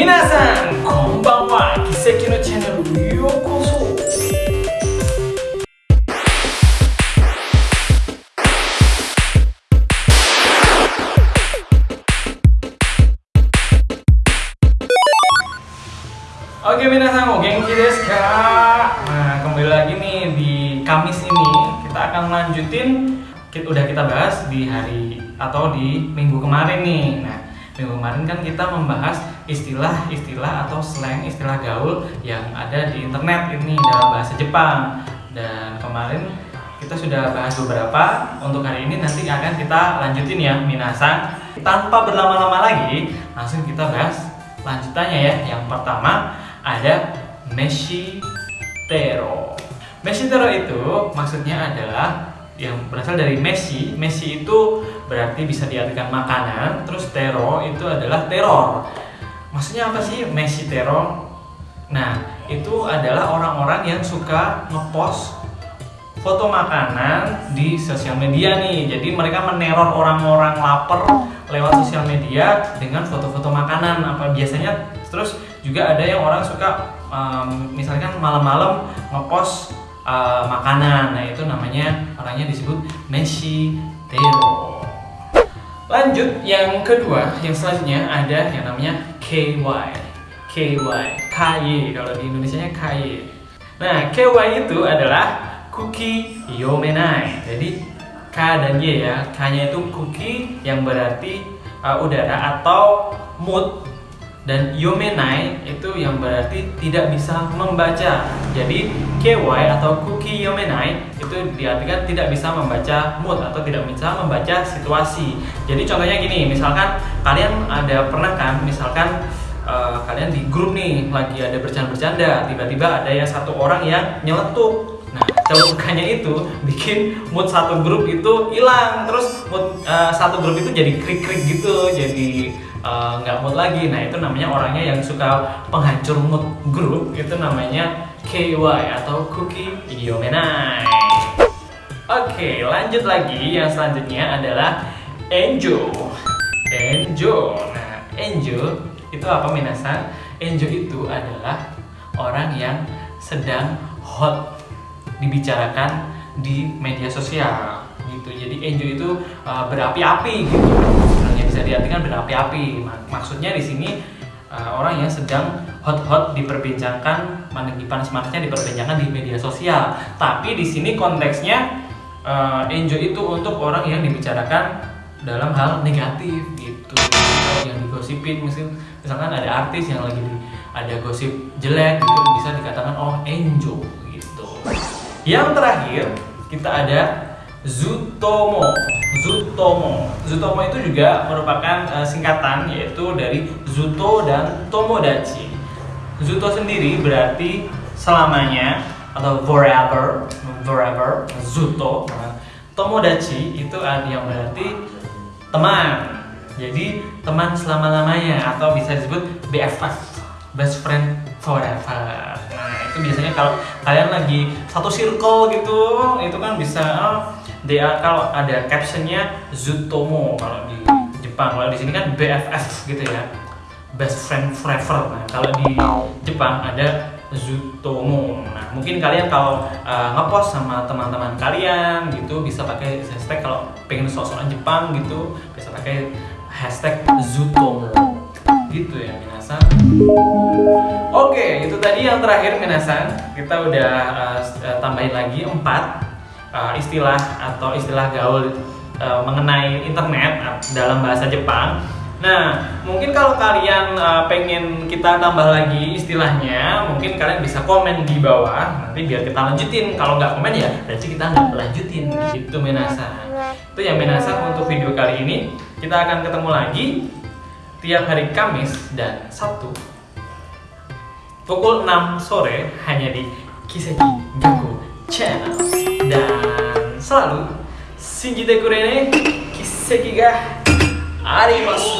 Minasan, konbanwa, Kiseki no channel yokoso. Oke minasan, o genki desu ka? Nah, kembali lagi nih di Kamis ini kita akan lanjutin kita, udah kita bahas di hari atau di minggu kemarin nih. Nah, minggu kemarin kan kita membahas istilah-istilah atau slang istilah gaul yang ada di internet ini dalam bahasa Jepang. Dan kemarin kita sudah bahas beberapa. Untuk hari ini nanti akan kita lanjutin ya minasan. Tanpa berlama-lama lagi, langsung kita bahas lanjutannya ya. Yang pertama ada Meshitero. Meshitero itu maksudnya adalah yang berasal dari Messi. Messi itu berarti bisa diartikan makanan, terus tero itu adalah teror. Maksudnya apa sih Messi tero? Nah, itu adalah orang-orang yang suka ngepost foto makanan di sosial media nih. Jadi mereka meneror orang-orang lapar lewat sosial media dengan foto-foto makanan. Apa biasanya terus juga ada yang orang suka um, misalkan malam-malam ngepost uh, makanan. Nah, itu namanya orangnya disebut Messi tero. Lanjut yang kedua, yang selanjutnya ada yang namanya KY. KY, KY kalau di Indonesia nya KY. Nah, KY itu adalah Kuki Yomenai. Jadi K dan Y ya. K-nya itu cookie yang berarti uh, udara atau mood dan yomenai itu yang berarti tidak bisa membaca. Jadi KY atau cookie yomenai itu diartikan tidak bisa membaca mood atau tidak bisa membaca situasi. Jadi contohnya gini, misalkan kalian ada pernah kan, misalkan uh, kalian di grup nih lagi ada bercanda-bercanda, tiba-tiba ada yang satu orang yang nyeletuk Nah, celutukannya itu bikin mood satu grup itu hilang, terus mood uh, satu grup itu jadi krik-krik gitu, jadi nggak uh, mood lagi. Nah, itu namanya orangnya yang suka penghancur mood grup, itu namanya KY atau Cookie Yomenai. Oke, lanjut lagi. Yang selanjutnya adalah Enjo. Enjo. Nah, Enjo itu apa minasan? Enjo itu adalah orang yang sedang hot dibicarakan di media sosial gitu. Jadi enjoy itu uh, berapi-api gitu. Sebenarnya bisa diartikan berapi-api. Maksudnya di sini uh, orang yang sedang hot-hot diperbincangkan, panas-panasnya diperbincangkan di media sosial. Tapi di sini konteksnya uh, enjoy itu untuk orang yang dibicarakan dalam hal negatif gitu. Yang digosipin misalkan ada artis yang lagi ada gosip jelek gitu bisa dikatakan oh enjoy gitu. Yang terakhir kita ada Zutomo. Zutomo. Zutomo itu juga merupakan uh, singkatan yaitu dari Zuto dan Tomodachi. Zuto sendiri berarti selamanya atau forever, forever, Zuto. Nah, Tomodachi itu yang berarti teman. Jadi teman selama-lamanya atau bisa disebut BFF, best friend forever. Itu biasanya kalau kalian lagi satu circle gitu, itu kan bisa oh, dia kalau ada captionnya Zutomo kalau di Jepang. Kalau di sini kan BFF gitu ya. Best friend forever. Nah, kalau di Jepang ada Zutomo. Nah, mungkin kalian kalau uh, ngepost sama teman-teman kalian gitu bisa pakai hashtag kalau pengen sok-sokan Jepang gitu bisa pakai hashtag Zutomo gitu ya minasan oke itu tadi yang terakhir minasan kita udah uh, tambahin lagi empat uh, istilah atau istilah gaul uh, mengenai internet dalam bahasa Jepang Nah, mungkin kalau kalian uh, pengen kita tambah lagi istilahnya, mungkin kalian bisa komen di bawah. Nanti biar kita lanjutin. Kalau nggak komen ya, berarti kita nggak lanjutin. Gitu Menasa. Itu yang Menasa untuk video kali ini. Kita akan ketemu lagi tiap hari Kamis dan Sabtu pukul 6 sore hanya di Kiseki Gaku Channel. Dan selalu Shinjite kurene Kiseki ga arimasu